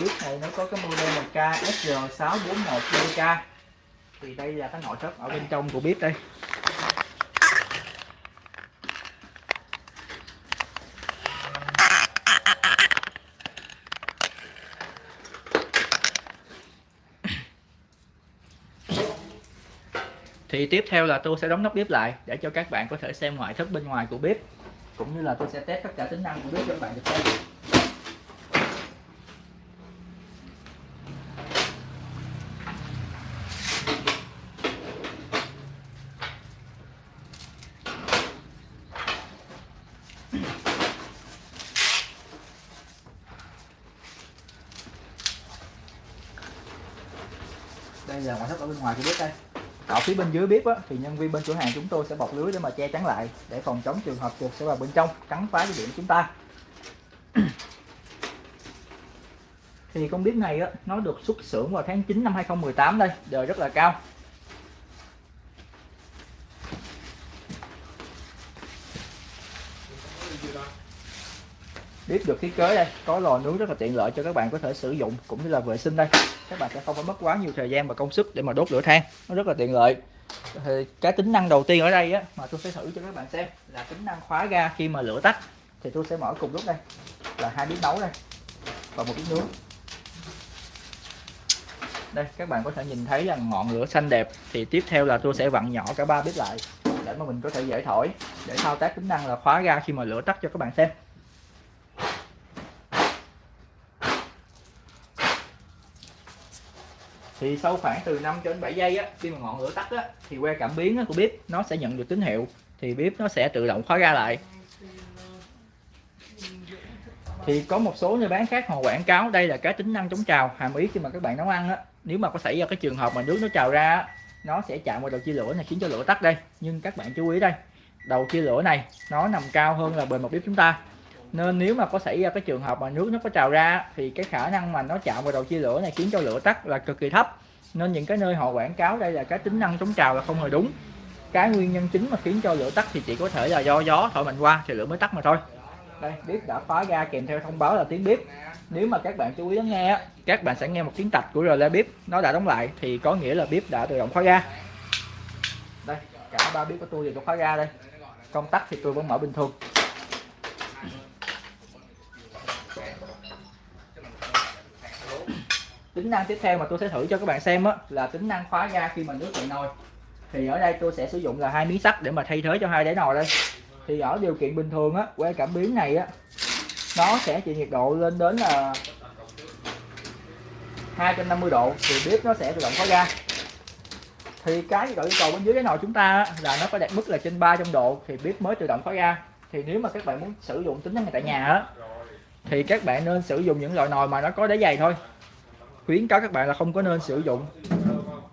bếp này nó có cái model là KSR641DK thì đây là cái nội thất ở bên trong của bếp đây. Thì tiếp theo là tôi sẽ đóng nắp bếp lại để cho các bạn có thể xem ngoại thất bên ngoài của bếp. Cũng như là tôi sẽ test tất cả tính năng của bếp cho các bạn được xem. Đây là ngoại thất ở bên ngoài của bếp đây. Ở phía bên dưới bếp á, thì nhân viên bên cửa hàng chúng tôi sẽ bọc lưới để mà che chắn lại để phòng chống trường hợp chuột sẽ vào bên trong cắn phá cái điện của chúng ta. Thì con bếp này á, nó được xuất xưởng vào tháng 9 năm 2018 đây đời rất là cao bếp được thiết kế đây. Có lò nướng rất là tiện lợi cho các bạn có thể sử dụng cũng như là vệ sinh đây. Các bạn sẽ không phải mất quá nhiều thời gian và công sức để mà đốt lửa than. Nó rất là tiện lợi. Thì cái tính năng đầu tiên ở đây á, mà tôi sẽ thử cho các bạn xem, là tính năng khóa ga khi mà lửa tắt. Thì tôi sẽ mở cùng lúc đây, là hai bếp nấu đây, và một bếp nướng. Đây, các bạn có thể nhìn thấy là ngọn lửa xanh đẹp. Thì tiếp theo là tôi sẽ vặn nhỏ cả ba bếp lại, để mà mình có thể dễ thổi, để thao tác tính năng là khóa ga khi mà lửa tắt cho các bạn xem. Thì sau khoảng từ 5 cho đến 7 giây á khi mà ngọn lửa tắt á thì que cảm biến á, của bếp nó sẽ nhận được tín hiệu. Thì bếp nó sẽ tự động khóa ra lại. Thì có một số nơi bán khác họ quảng cáo đây là cái tính năng chống trào hàm ý khi mà các bạn nấu ăn á. Nếu mà có xảy ra cái trường hợp mà nước nó trào ra á, nó sẽ chạm vào đầu chia lửa này khiến cho lửa tắt đây. Nhưng các bạn chú ý đây đầu chia lửa này nó nằm cao hơn là bề mặt bếp chúng ta nên nếu mà có xảy ra cái trường hợp mà nước nó có trào ra, thì cái khả năng mà nó chạm vào đầu chia lửa này khiến cho lửa tắt là cực kỳ thấp. Nên những cái nơi họ quảng cáo đây là cái tính năng chống trào là không hề đúng. Cái nguyên nhân chính mà khiến cho lửa tắt thì chỉ có thể là do gió thổi mạnh qua thì lửa mới tắt mà thôi. Đây, bếp đã khóa ga kèm theo thông báo là tiếng bếp. Nếu mà các bạn chú ý lắng nghe các bạn sẽ nghe một tiếng tạch của rơ bếp. Nó đã đóng lại thì có nghĩa là bếp đã tự động khóa ga. Đây, cả ba bếp của tôi đều khóa ga đây. Công tắc thì tôi vẫn mở bình thường. Tính năng tiếp theo mà tôi sẽ thử cho các bạn xem á, là tính năng khóa ga khi mà nước cạn nồi thì ở đây tôi sẽ sử dụng là hai miếng sắt để mà thay thế cho hai đáy nồi đây. Thì ở điều kiện bình thường á que cảm biến này á nó sẽ chịu nhiệt độ lên đến là 250 độ thì bếp nó sẽ tự động khóa ga. Thì cái nhiệt độ yêu cầu bên dưới cái nồi chúng ta là nó phải đạt mức là trên 300 độ thì bếp mới tự động khóa ga. Thì nếu mà các bạn muốn sử dụng tính năng này tại nhà á thì các bạn nên sử dụng những loại nồi mà nó có đáy dày thôi khuyến cáo các bạn là không có nên sử dụng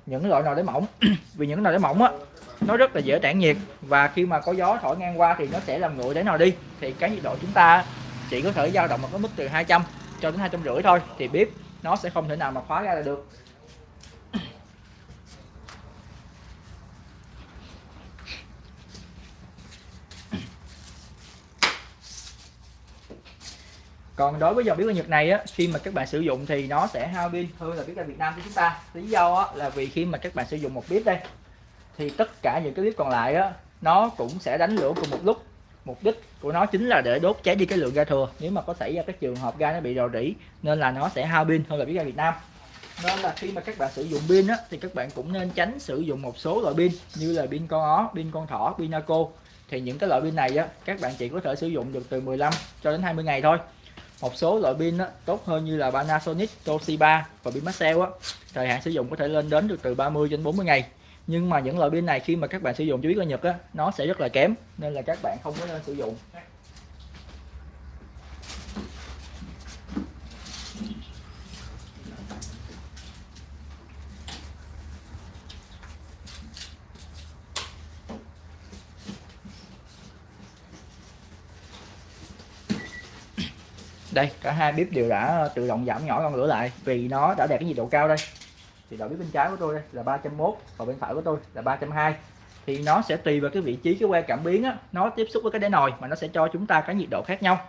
những loại nồi đáy mỏng. Vì những nồi đáy mỏng á, nó rất là dễ tản nhiệt và khi mà có gió thổi ngang qua thì nó sẽ làm nguội đáy nồi đi. Thì cái nhiệt độ chúng ta chỉ có thể dao động ở cái mức từ 200 cho đến hai trăm rưỡi thôi, thì bếp nó sẽ không thể nào mà khóa ra là được. Còn đối với dòng bếp ga Nhật này á khi mà các bạn sử dụng thì nó sẽ hao pin hơn là bếp ga Việt Nam của chúng ta. Lý do á, là vì khi mà các bạn sử dụng một bếp đây thì tất cả những cái bếp còn lại á nó cũng sẽ đánh lửa cùng một lúc. Mục đích của nó chính là để đốt cháy đi cái lượng ga thừa. Nếu mà có xảy ra cái trường hợp ga nó bị rò rỉ nên là nó sẽ hao pin hơn là bếp ga Việt Nam. Nên là khi mà các bạn sử dụng pin á thì các bạn cũng nên tránh sử dụng một số loại pin như là pin con ó pin con thỏ pin naco. Thì những cái loại pin này á các bạn chỉ có thể sử dụng được từ 15 cho đến 20 ngày thôi một số loại pin tốt hơn như là Panasonic, Toshiba và pin Maxell á. Thời hạn sử dụng có thể lên đến được từ 30 đến 40 ngày. Nhưng mà những loại pin này khi mà các bạn sử dụng chủ yếu ở Nhật á nó sẽ rất là kém nên là các bạn không có nên sử dụng. Đây cả hai bếp đều đã ờ, tự động giảm nhỏ con lửa lại vì nó đã đạt cái nhiệt độ cao đây. Thì đầu bếp bên trái của tôi đây là 301 và bên phải của tôi là 320 thì nó sẽ tùy vào cái vị trí cái que cảm biến á, nó tiếp xúc với cái đáy nồi mà nó sẽ cho chúng ta cái nhiệt độ khác nhau.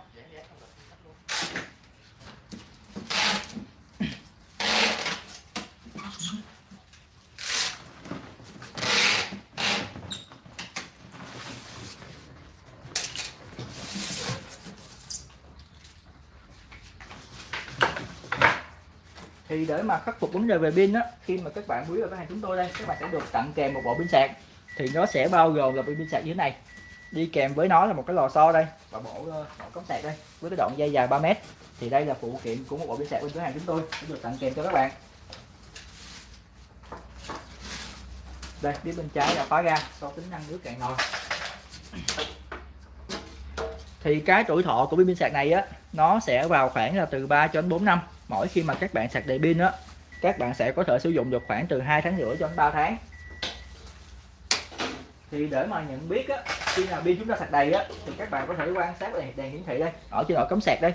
Thì để mà khắc phục vấn đề về pin á, khi mà các bạn quý vào cửa hàng chúng tôi đây, các bạn sẽ được tặng kèm một bộ pin sạc. Thì nó sẽ bao gồm là pin sạc như thế này. Đi kèm với nó là một cái lò xo đây, và bộ ờ, bộ cống sạc đây, với cái đoạn dây dài 3 mét. Thì đây là phụ kiện của một bộ pin sạc bên cửa hàng chúng tôi, sẽ được tặng kèm cho các bạn. Đây, phía bên trái là khóa ga, so tính năng nước cạn nồi. Thì cái tuổi thọ của pin sạc này á, nó sẽ vào khoảng là từ 3 cho đến 4 năm mỗi khi mà các bạn sạc đầy pin á các bạn sẽ có thể sử dụng được khoảng từ 2 tháng rưỡi cho đến 3 tháng. Thì để mà nhận biết á khi nào pin chúng ta sạc đầy á thì các bạn có thể quan sát đèn, đèn hiển thị đây. Ở trên nội cắm sạc đây.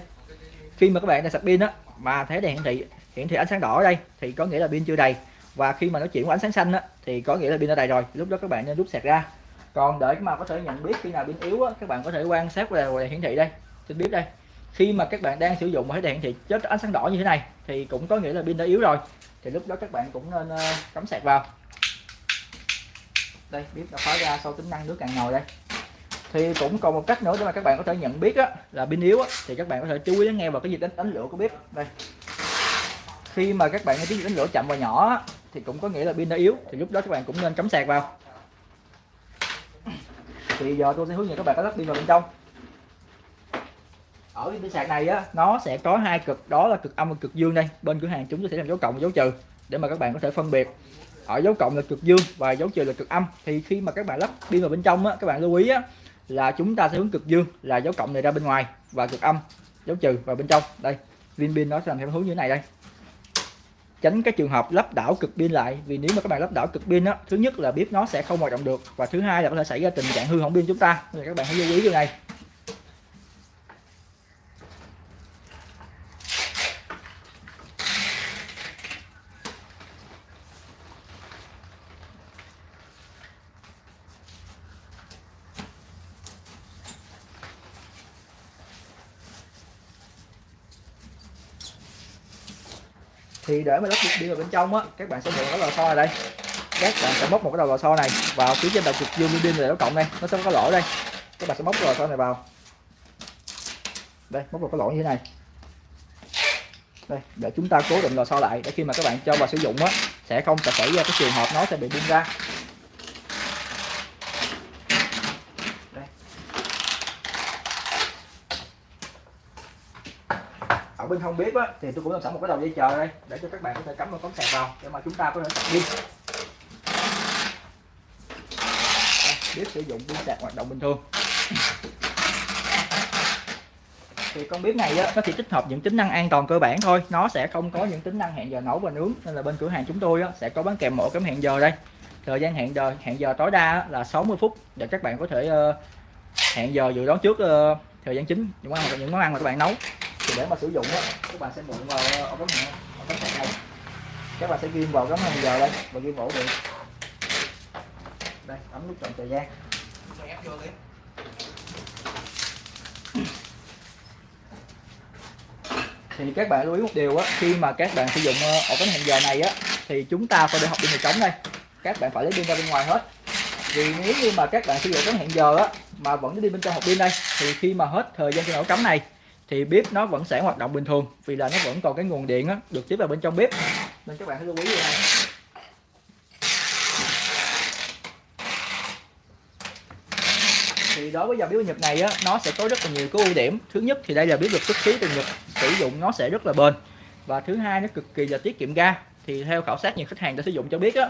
Khi mà các bạn đang sạc pin á mà thấy đèn hiển thị hiển thị ánh sáng đỏ ở đây thì có nghĩa là pin chưa đầy. Và khi mà nó chuyển qua ánh sáng xanh á thì có nghĩa là pin đã đầy rồi lúc đó các bạn nên rút sạc ra. Còn để mà có thể nhận biết khi nào pin yếu á các bạn có thể quan sát vào đèn hiển thị đây. Trên bếp đây khi mà các bạn đang sử dụng máy đèn thì chết ánh sáng đỏ như thế này thì cũng có nghĩa là pin đã yếu rồi. Thì lúc đó các bạn cũng nên ờ, cắm sạc vào. Đây bếp đã khóa ra sau tính năng nước cạn ngồi đây. Thì cũng còn một cách nữa để mà các bạn có thể nhận biết á, là pin yếu á, thì các bạn có thể chú ý nghe vào cái gì đánh, đánh lửa của bếp. Đây. Khi mà các bạn nghe tiếng đánh lửa chậm và nhỏ á, thì cũng có nghĩa là pin đã yếu thì lúc đó các bạn cũng nên cắm sạc vào. Thì giờ tôi sẽ hướng dẫn các bạn cách lắp pin vào bên trong ở pin sạc này á, nó sẽ có hai cực, đó là cực âm và cực dương đây. Bên cửa hàng chúng tôi sẽ làm dấu cộng và dấu trừ, để mà các bạn có thể phân biệt ở dấu cộng là cực dương và dấu trừ là cực âm. Thì khi mà các bạn lắp pin vào bên trong á, các bạn lưu ý á, là chúng ta sẽ hướng cực dương, là dấu cộng này ra bên ngoài và cực âm, dấu trừ vào bên trong. Đây, pin pin nó sẽ làm theo hướng như thế này đây. Tránh cái trường hợp lắp đảo cực pin lại, vì nếu mà các bạn lắp đảo cực pin á, thứ nhất là bếp nó sẽ không hoạt động được và thứ hai là có thể xảy ra tình trạng hư hỏng pin chúng ta. Nên các bạn hãy lưu ý điều này. Thì để mà lắp đi vào bên trong á, các bạn sẽ mượn cái lò xo này đây. Các bạn sẽ móc một cái đầu lò xo này vào phía trên đầu cực dương pin này nó cộng đây. Nó sẽ có lỗ đây. Các bạn sẽ móc cái lò xo này vào. Đây, móc vào cái lỗ như thế này. Đây, để chúng ta cố định lò xo lại để khi mà các bạn cho vào sử dụng á, sẽ không xảy ra cái trường hợp nó sẽ bị bung ra. Bên không bếp á thì tôi cũng làm sẵn một cái đầu dây chờ đây để cho các bạn có thể cắm vào cắm sạc vào để mà chúng ta có thể sạc pin bếp sử dụng pin sạc hoạt động bình thường. Thì con bếp này á, nó chỉ tích hợp những tính năng an toàn cơ bản thôi nó sẽ không có những tính năng hẹn giờ nấu và nướng nên là bên cửa hàng chúng tôi á, sẽ có bán kèm mỗi cắm hẹn giờ đây. Thời gian hẹn giờ hẹn giờ tối đa là 60 phút để các bạn có thể uh, hẹn giờ dự đoán trước uh, thời gian chính những món ăn những món ăn mà các bạn nấu để mà sử dụng á, các bạn sẽ mượn vào ổ cắm hẹn ổ cắm sạc này các bạn sẽ ghim vào cắm hẹn giờ đây và ghim ổ điện đây ấm nút chọn thời gian. Thì các bạn lưu ý một điều á, khi mà các bạn sử dụng ờ, ổ cắm hẹn giờ này á, thì chúng ta phải để học pin hệ trống đây. Các bạn phải lấy pin ra bên ngoài hết. Vì nếu như mà các bạn sử dụng cắm hẹn giờ á, mà vẫn đi bên trong hộp pin đây, thì khi mà hết thời gian cho ổ cắm này thì bếp nó vẫn sẽ hoạt động bình thường vì là nó vẫn còn cái nguồn điện á, được tiếp vào bên trong bếp. Nên các bạn hãy lưu ý điều này thì đối với dòng bếp Nhật này á, nó sẽ có rất là nhiều cái ưu điểm. Thứ nhất thì đây là bếp được xuất xứ từ Nhật sử dụng nó sẽ rất là bền. Và thứ hai nó cực kỳ là tiết kiệm ga. Thì theo khảo sát nhiều khách hàng đã sử dụng cho biết á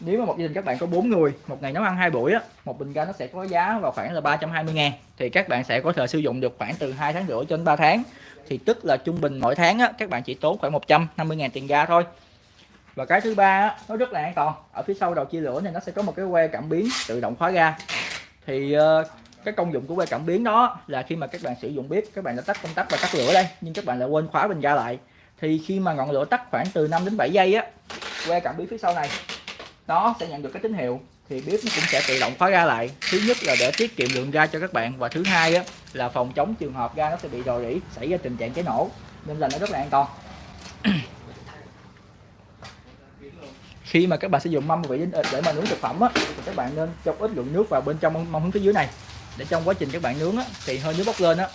nếu mà một gia đình các bạn có 4 người một ngày nấu ăn hai buổi á một bình ga nó sẽ có giá vào khoảng là 320 ngàn. Thì các bạn sẽ có thể sử dụng được khoảng từ 2 tháng rưỡi cho đến 3 tháng. Thì tức là trung bình mỗi tháng á, các bạn chỉ tốn khoảng 150 ngàn tiền ga thôi. Và cái thứ ba á, nó rất là an toàn. Ở phía sau đầu chia lửa này nó sẽ có một cái que cảm biến tự động khóa ga. Thì uh, cái công dụng của que cảm biến đó là khi mà các bạn sử dụng bếp các bạn đã tắt công tắc và tắt lửa đây nhưng các bạn lại quên khóa bình ga lại. Thì khi mà ngọn lửa tắt khoảng từ 5 đến 7 giây á que cảm biến phía sau này nó sẽ nhận được cái tín hiệu. Thì bếp nó cũng sẽ tự động khóa ga lại. Thứ nhất là để tiết kiệm lượng ga cho các bạn. Và thứ hai á, là phòng chống trường hợp ga nó sẽ bị rò rỉ xảy ra tình trạng cháy nổ. Nên là nó rất là an toàn. Khi mà các bạn sử dụng mâm vị để mà nướng thực phẩm á, thì các bạn nên cho ít lượng nước vào bên trong mâm hướng phía dưới này. Để trong quá trình các bạn nướng á, thì hơi nước bốc lên á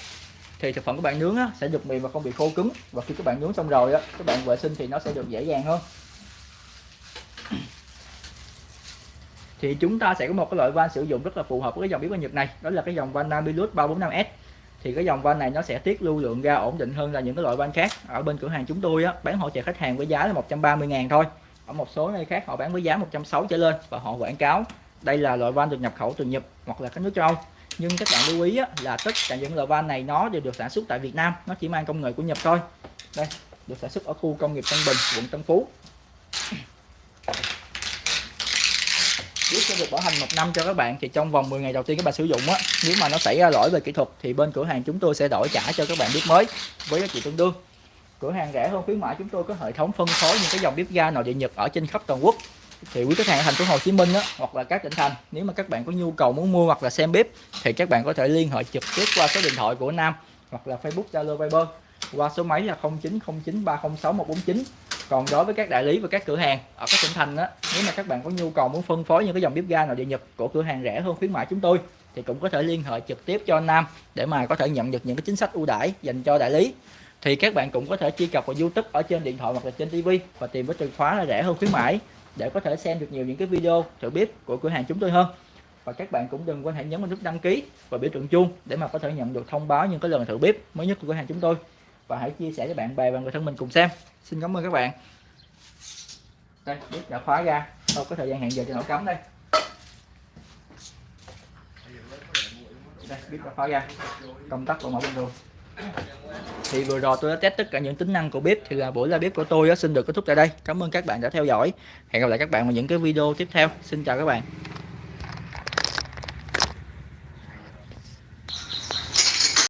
thì thực phẩm các bạn nướng á, sẽ được mềm và không bị khô cứng. Và khi các bạn nướng xong rồi á các bạn vệ sinh thì nó sẽ được dễ dàng hơn thì chúng ta sẽ có một cái loại van sử dụng rất là phù hợp với cái dòng biến ga Nhật này. Đó là cái dòng van Namilus 345S thì cái dòng van này nó sẽ tiết lưu lượng ra ổn định hơn là những cái loại van khác. Ở bên cửa hàng chúng tôi á, bán hỗ trợ khách hàng với giá là 130 ngàn thôi. Ở một số nơi khác họ bán với giá 160 trở lên và họ quảng cáo đây là loại van được nhập khẩu từ Nhật hoặc là các nước châu Âu. Nhưng các bạn lưu ý á, là tất cả những loại van này nó đều được sản xuất tại Việt Nam. Nó chỉ mang công nghệ của Nhật thôi. Đây được sản xuất ở khu công nghiệp Tân Bình quận Tân Phú biết sẽ được bảo hành một năm cho các bạn thì trong vòng 10 ngày đầu tiên các bạn sử dụng á nếu mà nó xảy ra lỗi về kỹ thuật thì bên cửa hàng chúng tôi sẽ đổi trả cho các bạn bếp mới với giá trị tương đương. Cửa hàng rẻ hơn khuyến mãi chúng tôi có hệ thống phân phối những cái dòng bếp ga nội địa nhật ở trên khắp toàn quốc. Thì quý khách hàng ở thành phố Hồ Chí Minh á, hoặc là các tỉnh thành nếu mà các bạn có nhu cầu muốn mua hoặc là xem bếp thì các bạn có thể liên hệ trực tiếp qua số điện thoại của Nam hoặc là Facebook Zalo Viber qua số máy là 0909306149 còn đối với các đại lý và các cửa hàng ở các tỉnh thành á, nếu mà các bạn có nhu cầu muốn phân phối những cái dòng bếp ga nội địa nhật của cửa hàng rẻ hơn khuyến mại chúng tôi, thì cũng có thể liên hệ trực tiếp cho Nam để mà có thể nhận được những cái chính sách ưu đãi dành cho đại lý. Thì các bạn cũng có thể truy cập vào YouTube ở trên điện thoại hoặc là trên TV và tìm với từ khóa là rẻ hơn khuyến mãi để có thể xem được nhiều những cái video thử bếp của cửa hàng chúng tôi hơn. Và các bạn cũng đừng quên hãy nhấn vào nút đăng ký và biểu tượng chuông để mà có thể nhận được thông báo những cái lần thử bếp mới nhất của cửa hàng chúng tôi và hãy chia sẻ cho bạn bè và người thân mình cùng xem. Xin cảm ơn các bạn. Đây bếp đã khóa ra. Sau có thời gian hẹn giờ cho nổ cắm đây. Đây bếp đã khóa ra. Công tắc của mẫu bình thường. Thì vừa rồi tôi đã test tất cả những tính năng của bếp. Thì là buổi live bếp của tôi xin được kết thúc tại đây. Cảm ơn các bạn đã theo dõi. Hẹn gặp lại các bạn vào những cái video tiếp theo. Xin chào các bạn.